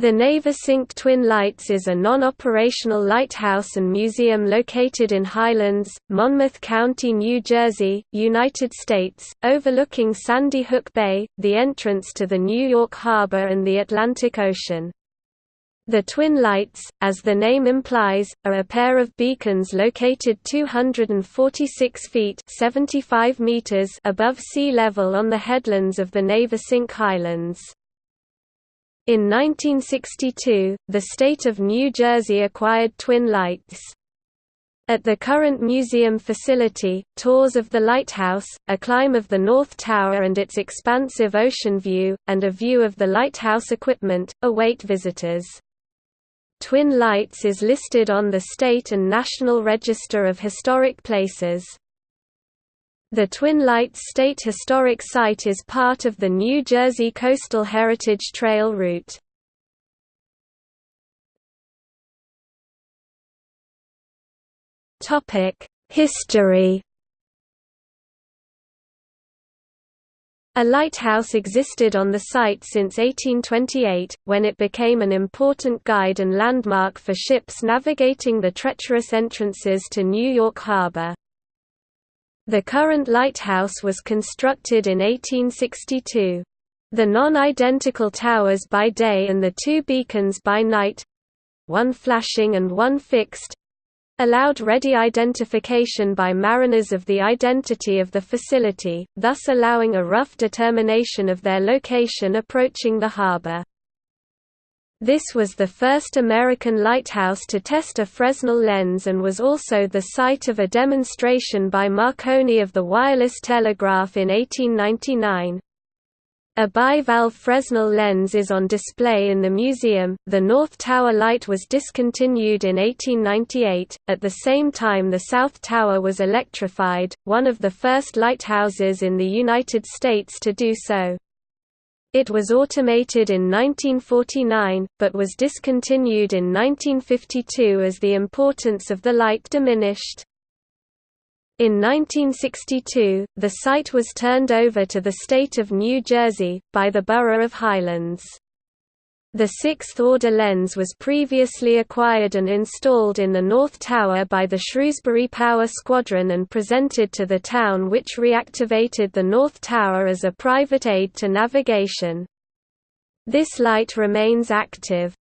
The Navesink Twin Lights is a non-operational lighthouse and museum located in Highlands, Monmouth County, New Jersey, United States, overlooking Sandy Hook Bay, the entrance to the New York Harbor and the Atlantic Ocean. The Twin Lights, as the name implies, are a pair of beacons located 246 feet 75 meters above sea level on the headlands of the Navesink Highlands. In 1962, the state of New Jersey acquired Twin Lights. At the current museum facility, tours of the lighthouse, a climb of the North Tower and its expansive ocean view, and a view of the lighthouse equipment, await visitors. Twin Lights is listed on the State and National Register of Historic Places. The Twin Lights State Historic Site is part of the New Jersey Coastal Heritage Trail route. History A lighthouse existed on the site since 1828, when it became an important guide and landmark for ships navigating the treacherous entrances to New York Harbor. The current lighthouse was constructed in 1862. The non-identical towers by day and the two beacons by night—one flashing and one fixed—allowed ready identification by mariners of the identity of the facility, thus allowing a rough determination of their location approaching the harbor. This was the first American lighthouse to test a Fresnel lens and was also the site of a demonstration by Marconi of the wireless telegraph in 1899. A bivalve Fresnel lens is on display in the museum. The North Tower light was discontinued in 1898. At the same time, the South Tower was electrified, one of the first lighthouses in the United States to do so. It was automated in 1949, but was discontinued in 1952 as the importance of the light diminished. In 1962, the site was turned over to the state of New Jersey, by the borough of Highlands. The sixth-order lens was previously acquired and installed in the North Tower by the Shrewsbury Power Squadron and presented to the town which reactivated the North Tower as a private aid to navigation. This light remains active.